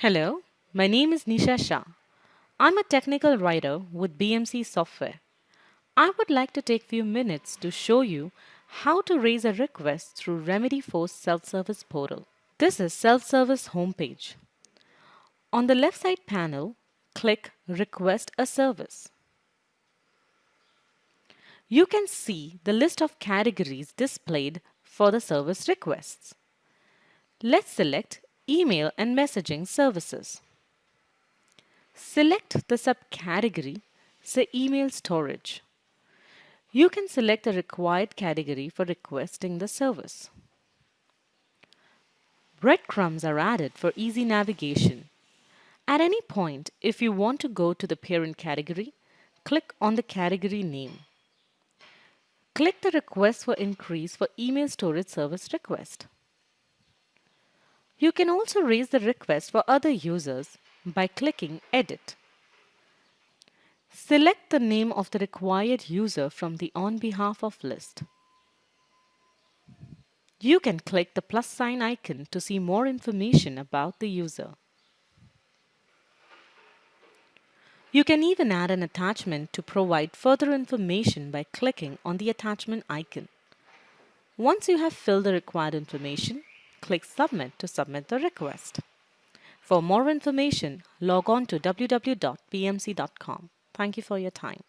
Hello, my name is Nisha Shah. I'm a technical writer with BMC Software. I would like to take few minutes to show you how to raise a request through Remedyforce self-service portal. This is self-service homepage. On the left side panel, click Request a Service. You can see the list of categories displayed for the service requests. Let's select Email and Messaging Services. Select the subcategory, say Email Storage. You can select the required category for requesting the service. Breadcrumbs are added for easy navigation. At any point, if you want to go to the parent category, click on the category name. Click the Request for Increase for Email Storage Service request. You can also raise the request for other users by clicking Edit. Select the name of the required user from the On Behalf of list. You can click the plus sign icon to see more information about the user. You can even add an attachment to provide further information by clicking on the attachment icon. Once you have filled the required information, click Submit to submit the request. For more information, log on to www.bmc.com. Thank you for your time.